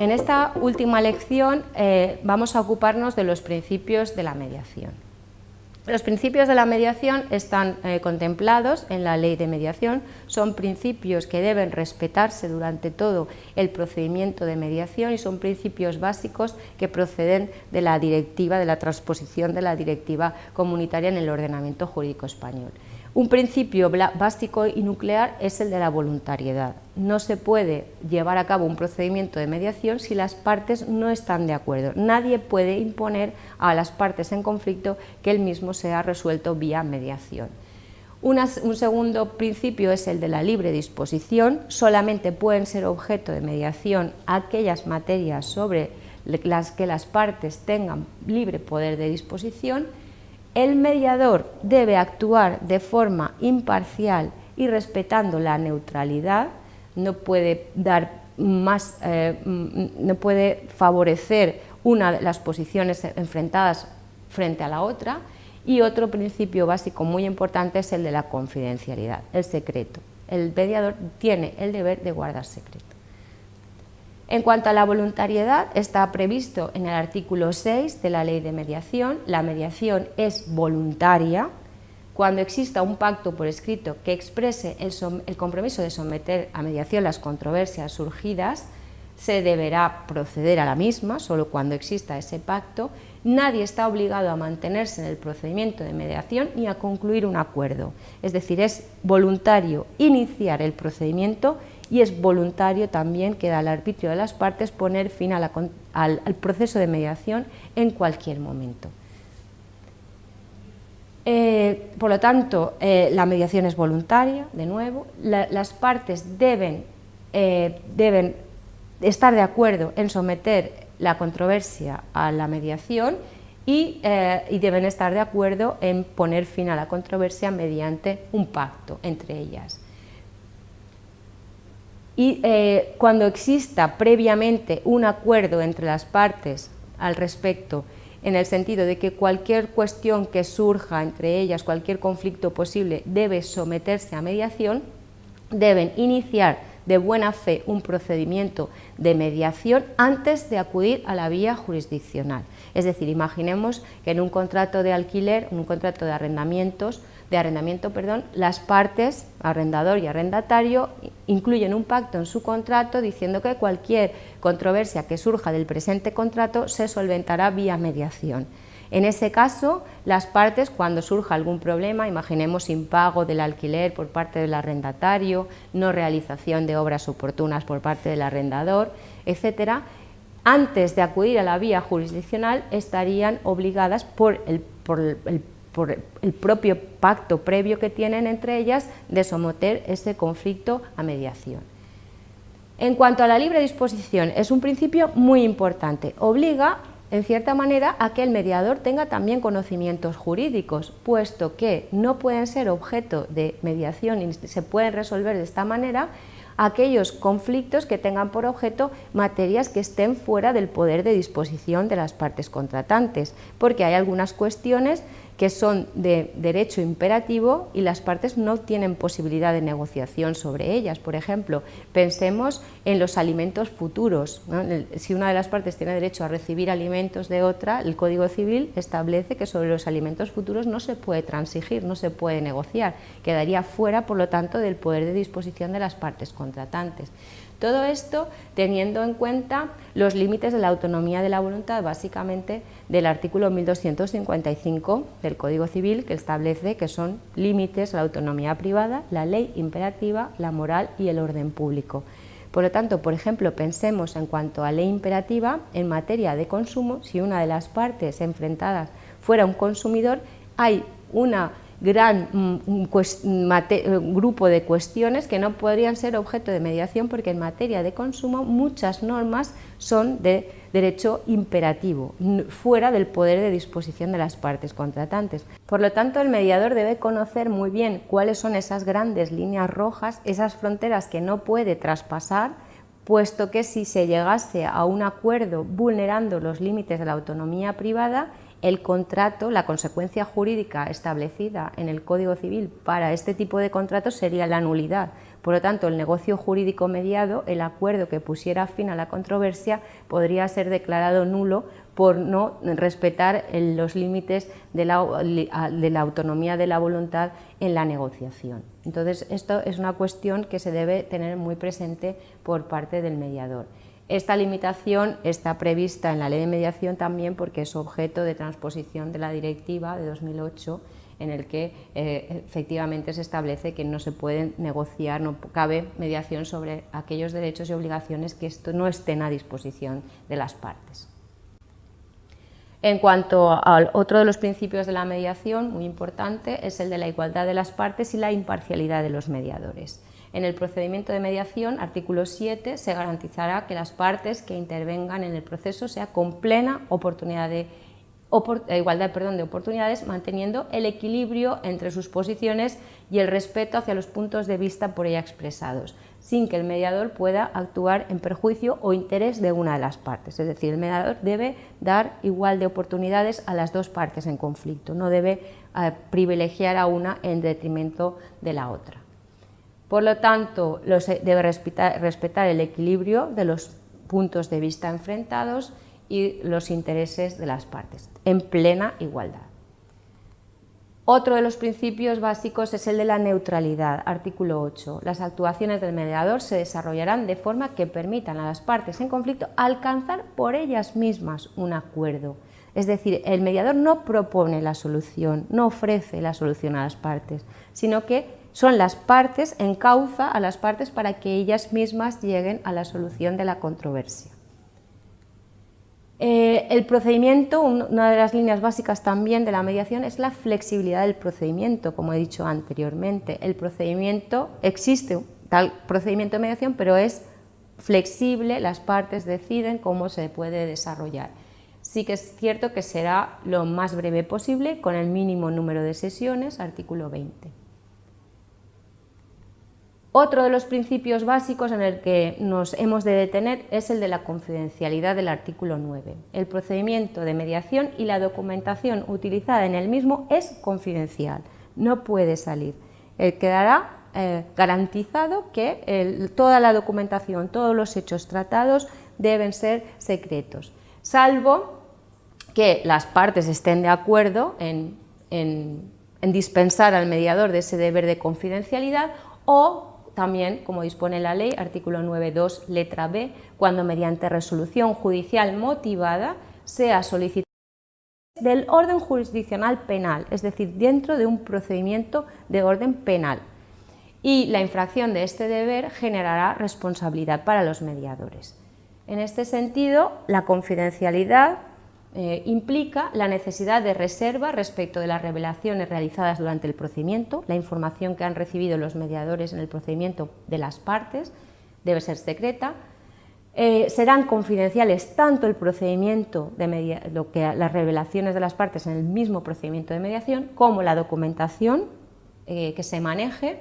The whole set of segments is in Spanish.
En esta última lección eh, vamos a ocuparnos de los principios de la mediación. Los principios de la mediación están eh, contemplados en la ley de mediación, son principios que deben respetarse durante todo el procedimiento de mediación y son principios básicos que proceden de la directiva, de la transposición de la directiva comunitaria en el ordenamiento jurídico español. Un principio básico y nuclear es el de la voluntariedad. No se puede llevar a cabo un procedimiento de mediación si las partes no están de acuerdo. Nadie puede imponer a las partes en conflicto que el mismo sea resuelto vía mediación. un segundo principio es el de la libre disposición. Solamente pueden ser objeto de mediación aquellas materias sobre las que las partes tengan libre poder de disposición el mediador debe actuar de forma imparcial y respetando la neutralidad, no puede dar más, eh, mm, no puede favorecer una de las posiciones enfrentadas frente a la otra y otro principio básico muy importante es el de la confidencialidad, el secreto. El mediador tiene el deber de guardar secreto. En cuanto a la voluntariedad, está previsto en el artículo 6 de la Ley de Mediación. La mediación es voluntaria. Cuando exista un pacto por escrito que exprese el, compromiso de someter a mediación las controversias surgidas, se deberá proceder a la misma, solo cuando exista ese pacto. Nadie está obligado a mantenerse en el procedimiento de mediación ni a concluir un acuerdo. Es decir, es voluntario iniciar el procedimiento y es voluntario también, queda al arbitrio de las partes poner fin al, proceso de mediación en cualquier momento. Eh, por lo tanto, eh, la mediación es voluntaria, de nuevo, las partes deben, eh, deben estar de acuerdo en someter la controversia a la mediación y, y, deben estar de acuerdo en poner fin a la controversia mediante un pacto entre ellas y eh, cuando exista previamente un acuerdo entre las partes al respecto, en el sentido de que cualquier cuestión que surja entre ellas, cualquier conflicto posible, debe someterse a mediación, deben iniciar de buena fe un procedimiento de mediación antes de acudir a la vía jurisdiccional. Es decir, imaginemos que en un contrato de alquiler, un contrato de arrendamientos, de arrendamiento, perdón, las partes, arrendador y arrendatario, incluyen un pacto en su contrato diciendo que cualquier controversia que surja del presente contrato se solventará vía mediación. En ese caso, las partes, cuando surja algún problema, imaginemos impago del alquiler por parte del arrendatario, no realización de obras oportunas por parte del arrendador, etcétera, antes de acudir a la vía jurisdiccional estarían obligadas por el, por el por el propio pacto previo que tienen entre ellas de someter ese conflicto a mediación. En cuanto a la libre disposición, es un principio muy importante, obliga en cierta manera a que el mediador tenga también conocimientos jurídicos, puesto que no pueden ser objeto de mediación y se pueden resolver de esta manera aquellos conflictos que tengan por objeto materias que estén fuera del poder de disposición de las partes contratantes, porque hay algunas cuestiones que son de derecho imperativo y las partes no tienen posibilidad de negociación sobre ellas. Por ejemplo, pensemos en los alimentos futuros. Si una de las partes tiene derecho a recibir alimentos de otra, el Código Civil establece que sobre los alimentos futuros no se puede transigir, no se puede negociar, quedaría fuera, por lo tanto, del poder de disposición de las partes contratantes. Todo esto teniendo en cuenta los límites de la autonomía de la voluntad, básicamente del artículo 1255 del Código Civil, que establece que son límites a la autonomía privada, la ley imperativa, la moral y el orden público. Por lo tanto, por ejemplo, pensemos en cuanto a ley imperativa, en materia de consumo, si una de las partes enfrentadas fuera un consumidor, hay una gran mm, eh, grupo de cuestiones que no podrían ser objeto de mediación porque en materia de consumo muchas normas son de derecho imperativo, fuera del poder de disposición de las partes contratantes. Por lo tanto, el mediador debe conocer muy bien cuáles son esas grandes líneas rojas, esas fronteras que no puede traspasar, puesto que si se llegase a un acuerdo vulnerando los límites de la autonomía privada, el contrato, la consecuencia jurídica establecida en el Código Civil para este tipo de contratos sería la nulidad. Por lo tanto, el negocio jurídico mediado, el acuerdo que pusiera fin a la controversia, podría ser declarado nulo por no respetar los límites de la, autonomía de la voluntad en la negociación. Entonces, esto es una cuestión que se debe tener muy presente por parte del mediador. Esta limitación está prevista en la ley de mediación también porque es objeto de transposición de la directiva de 2008 en el que eh, efectivamente se establece que no se puede negociar, no cabe mediación sobre aquellos derechos y obligaciones que esto no estén a disposición de las partes. En cuanto al otro de los principios de la mediación, muy importante, es el de la igualdad de las partes y la imparcialidad de los mediadores. En el procedimiento de mediación, artículo 7, se garantizará que las partes que intervengan en el proceso sea con plena oportunidad de eh, igualdad perdón, de oportunidades, manteniendo el equilibrio entre sus posiciones y el respeto hacia los puntos de vista por ella expresados, sin que el mediador pueda actuar en perjuicio o interés de una de las partes. Es decir, el mediador debe dar igual de oportunidades a las dos partes en conflicto, no debe eh, privilegiar a una en detrimento de la otra. Por lo tanto, debe respetar el equilibrio de los puntos de vista enfrentados y los intereses de las partes, en plena igualdad. Otro de los principios básicos es el de la neutralidad, artículo 8. Las actuaciones del mediador se desarrollarán de forma que permitan a las partes en conflicto alcanzar por ellas mismas un acuerdo. Es decir, el mediador no propone la solución, no ofrece la solución a las partes, sino que son las partes, encauza a las partes para que ellas mismas lleguen a la solución de la controversia. Eh, el procedimiento, una de las líneas básicas también de la mediación es la flexibilidad del procedimiento, como he dicho anteriormente. El procedimiento, existe tal procedimiento de mediación, pero es flexible, las partes deciden cómo se puede desarrollar. Sí que es cierto que será lo más breve posible, con el mínimo número de sesiones, artículo 20. Otro de los principios básicos en el que nos hemos de detener es el de la confidencialidad del artículo 9. El procedimiento de mediación y la documentación utilizada en el mismo es confidencial, no puede salir. Eh, quedará eh, garantizado que toda la documentación, todos los hechos tratados deben ser secretos, salvo que las partes estén de acuerdo en dispensar al mediador de ese deber de confidencialidad o también, como dispone la ley, artículo 9.2, letra B, cuando mediante resolución judicial motivada sea solicitada del orden jurisdiccional penal, es decir, dentro de un procedimiento de orden penal. Y la infracción de este deber generará responsabilidad para los mediadores. En este sentido, la confidencialidad eh, implica la necesidad de reserva respecto de las revelaciones realizadas durante el procedimiento, la información que han recibido los mediadores en el procedimiento de las partes debe ser secreta, eh, serán confidenciales tanto el procedimiento de lo que las revelaciones de las partes en el mismo procedimiento de mediación como la documentación eh, que se maneje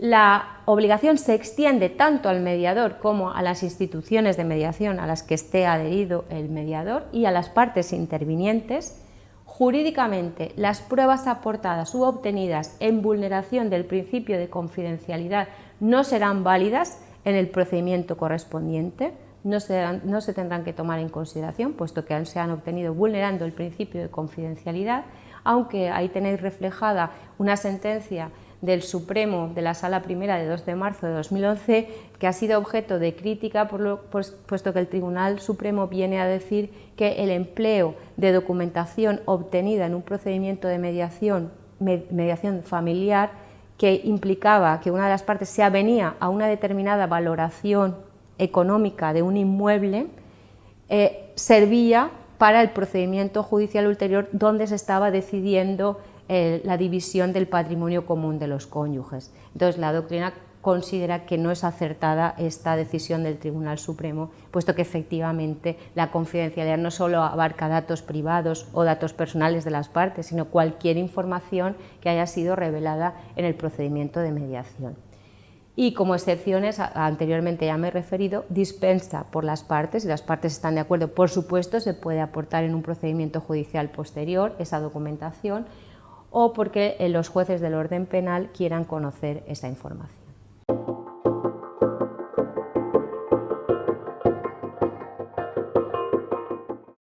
la obligación se extiende tanto al mediador como a las instituciones de mediación a las que esté adherido el mediador y a las partes intervinientes. Jurídicamente, las pruebas aportadas u obtenidas en vulneración del principio de confidencialidad no serán válidas en el procedimiento correspondiente, no se, no se tendrán que tomar en consideración, puesto que se han obtenido vulnerando el principio de confidencialidad, aunque ahí tenéis reflejada una sentencia del Supremo de la Sala Primera de 2 de marzo de 2011, que ha sido objeto de crítica, pues, puesto que el Tribunal Supremo viene a decir que el empleo de documentación obtenida en un procedimiento de mediación, mediación familiar, que implicaba que una de las partes se avenía a una determinada valoración económica de un inmueble, eh, servía para el procedimiento judicial ulterior donde se estaba decidiendo la división del patrimonio común de los cónyuges. Entonces, la doctrina considera que no es acertada esta decisión del Tribunal Supremo, puesto que efectivamente la confidencialidad no solo abarca datos privados o datos personales de las partes, sino cualquier información que haya sido revelada en el procedimiento de mediación. Y como excepciones, anteriormente ya me he referido, dispensa por las partes, si las partes están de acuerdo, por supuesto se puede aportar en un procedimiento judicial posterior esa documentación, o porque eh, los jueces del orden penal quieran conocer esta información.